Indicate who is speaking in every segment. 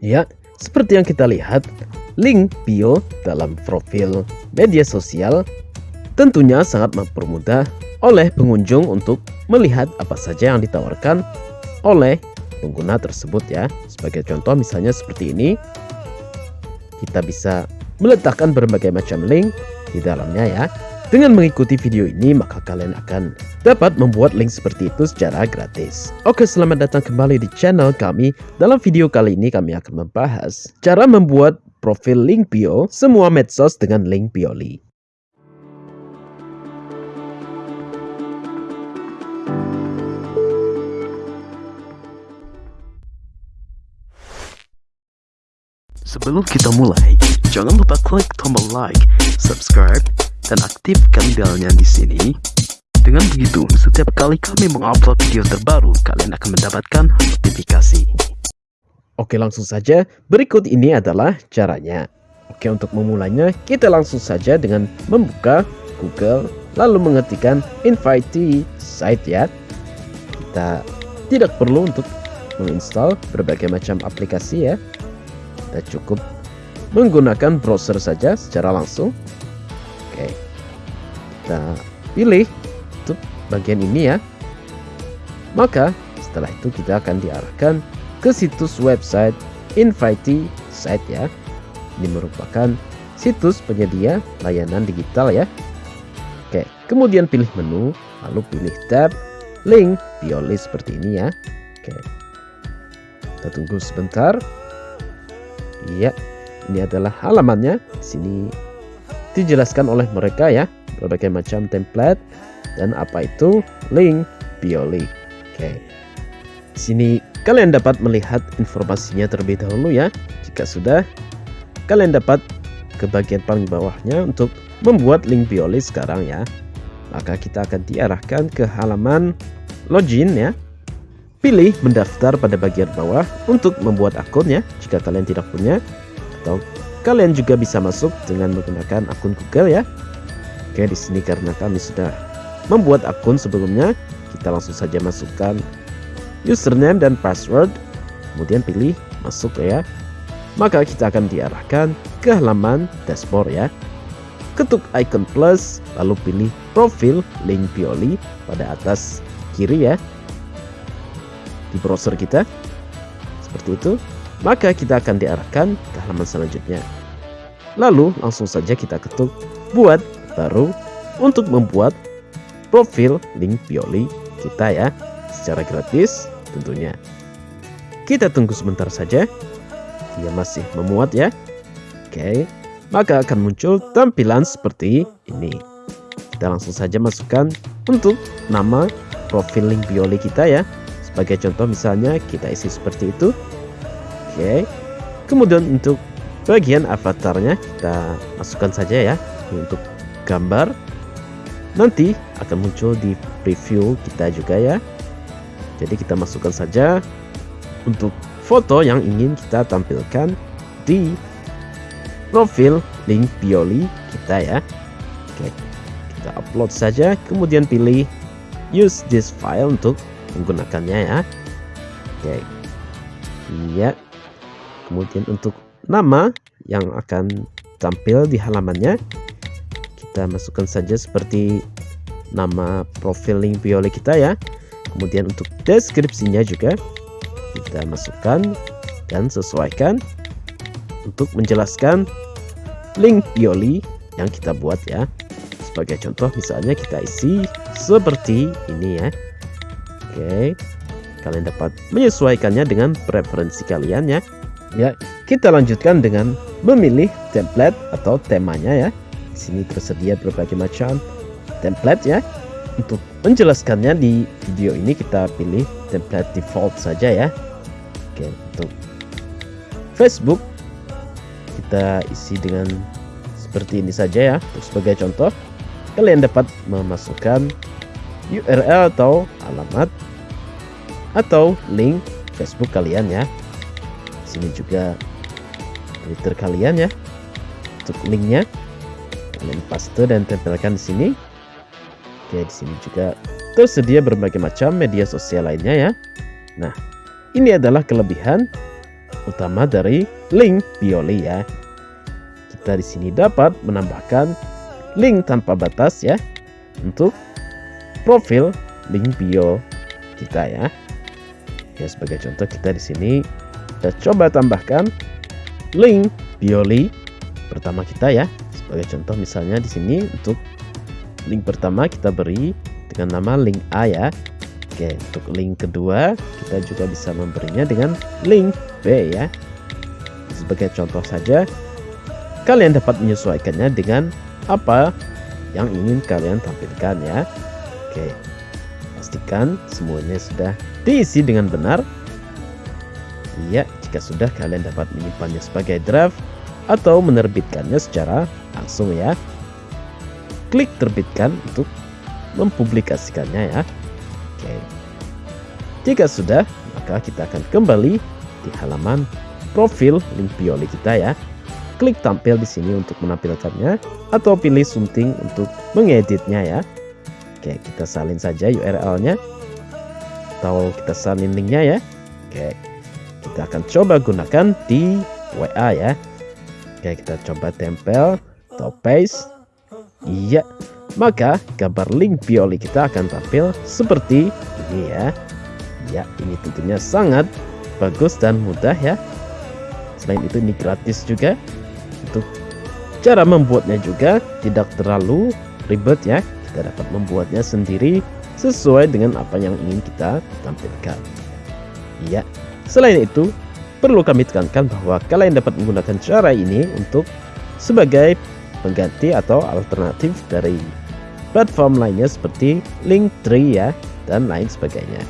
Speaker 1: Ya, seperti yang kita lihat, link bio dalam profil media sosial tentunya sangat mempermudah oleh pengunjung untuk melihat apa saja yang ditawarkan oleh pengguna tersebut ya. Sebagai contoh misalnya seperti ini, kita bisa meletakkan berbagai macam link di dalamnya ya. Dengan mengikuti video ini maka kalian akan dapat membuat link seperti itu secara gratis. Oke selamat datang kembali di channel kami. Dalam video kali ini kami akan membahas cara membuat profil link bio semua medsos dengan link Bioli. Sebelum kita mulai, jangan lupa klik tombol like, subscribe, dan aktifkan belnya di sini. Dengan begitu, setiap kali kami mengupload video terbaru, kalian akan mendapatkan notifikasi. Oke, langsung saja. Berikut ini adalah caranya. Oke, untuk memulainya, kita langsung saja dengan membuka Google, lalu mengetikkan invite site ya. Kita tidak perlu untuk menginstal berbagai macam aplikasi ya. Kita cukup menggunakan browser saja secara langsung. Kita pilih untuk bagian ini ya. Maka setelah itu kita akan diarahkan ke situs website Invite Site ya. Ini merupakan situs penyedia layanan digital ya. Oke, kemudian pilih menu, lalu pilih tab link Bioli seperti ini ya. Oke. Kita tunggu sebentar. Iya, ini adalah halamannya. Di sini dijelaskan oleh mereka ya, berbagai macam template dan apa itu link Bioli. Oke. Di sini kalian dapat melihat informasinya terlebih dahulu ya. Jika sudah, kalian dapat ke bagian paling bawahnya untuk membuat link Bioli sekarang ya. Maka kita akan diarahkan ke halaman login ya. Pilih mendaftar pada bagian bawah untuk membuat akun ya jika kalian tidak punya atau kalian juga bisa masuk dengan menggunakan akun Google ya. Oke, di sini karena kami sudah membuat akun sebelumnya, kita langsung saja masukkan username dan password, kemudian pilih masuk ya. Maka kita akan diarahkan ke halaman dashboard ya. Ketuk icon plus, lalu pilih profil link Pioli pada atas kiri ya di browser kita seperti itu maka kita akan diarahkan ke halaman selanjutnya lalu langsung saja kita ketuk buat baru untuk membuat profil link Bioli kita ya. Secara gratis tentunya. Kita tunggu sebentar saja. Dia masih memuat ya. Oke maka akan muncul tampilan seperti ini. Kita langsung saja masukkan untuk nama profil link Bioli kita ya. Sebagai contoh misalnya kita isi seperti itu. Oke. Kemudian untuk bagian avatarnya kita masukkan saja ya. Untuk gambar. Nanti akan muncul di preview kita juga ya. Jadi kita masukkan saja untuk foto yang ingin kita tampilkan di profil link Bioli kita ya. Oke. Kita upload saja kemudian pilih use this file untuk menggunakannya ya oke iya kemudian untuk nama yang akan tampil di halamannya kita masukkan saja seperti nama profil link kita ya kemudian untuk deskripsinya juga kita masukkan dan sesuaikan untuk menjelaskan link Bioli yang kita buat ya sebagai contoh misalnya kita isi seperti ini ya Oke, kalian dapat menyesuaikannya dengan preferensi kalian ya. Ya, kita lanjutkan dengan memilih template atau temanya ya. Sini tersedia berbagai macam template ya. Untuk menjelaskannya di video ini kita pilih template default saja ya. Oke, untuk Facebook kita isi dengan seperti ini saja ya. Untuk sebagai contoh, kalian dapat memasukkan URL atau alamat atau link Facebook kalian ya. Sini juga Twitter kalian ya. Untuk linknya kalian paste dan tempelkan di sini. Oke, di sini juga tersedia berbagai macam media sosial lainnya ya. Nah, ini adalah kelebihan
Speaker 2: utama dari link Bioli ya. Kita di sini dapat menambahkan link tanpa batas ya untuk profil link bio kita ya. Ya sebagai contoh kita di sini kita coba tambahkan link Bioli pertama kita ya. Sebagai contoh misalnya di sini untuk link pertama kita beri dengan nama link A ya. Oke, untuk link kedua kita juga bisa memberinya dengan link B ya. Sebagai contoh saja, kalian dapat menyesuaikannya dengan apa yang ingin kalian tampilkan ya. Oke, pastikan semuanya sudah diisi dengan benar. Iya, jika sudah kalian dapat menyimpannya sebagai draft atau menerbitkannya secara langsung ya. Klik terbitkan untuk mempublikasikannya ya. Oke. Jika sudah, maka kita akan kembali di halaman profil link Pioli kita ya. Klik tampil di sini untuk menampilkannya atau pilih sunting untuk mengeditnya ya. Oke, kita salin saja URL-nya atau kita salin linknya ya. Oke, kita akan coba gunakan di WA ya. Oke, kita coba tempel atau paste. Iya, maka gambar link Pioli kita akan tampil seperti ini ya. Ya, ini tentunya sangat bagus dan mudah ya. Selain itu ini gratis juga. Untuk cara membuatnya juga tidak terlalu ribet ya. Kita dapat membuatnya sendiri sesuai dengan apa yang ingin kita tampilkan. Ya, selain itu perlu kami tekankan bahwa kalian dapat menggunakan cara ini untuk sebagai pengganti atau alternatif dari platform lainnya seperti Linktree ya dan lain sebagainya.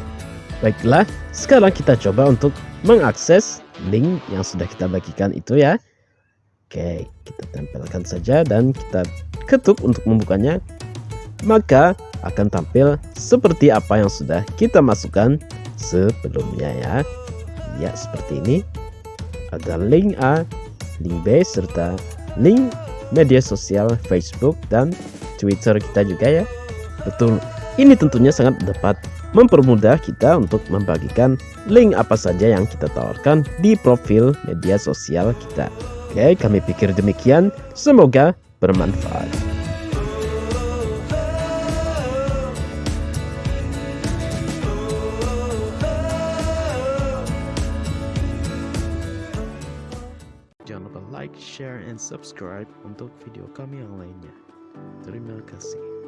Speaker 2: Baiklah, sekarang kita coba untuk mengakses link yang sudah kita bagikan itu ya. Oke, kita tempelkan saja dan kita ketuk untuk membukanya. Maka akan tampil seperti apa yang sudah kita masukkan sebelumnya ya. Ya, seperti ini. Ada link A, link B, serta link media sosial Facebook dan Twitter kita juga ya. Betul, ini tentunya sangat dapat mempermudah kita untuk membagikan link apa saja yang kita tawarkan di profil media sosial kita. Oke, kami pikir demikian. Semoga bermanfaat.
Speaker 1: Like, share, and subscribe untuk video kami yang lainnya. Terima kasih.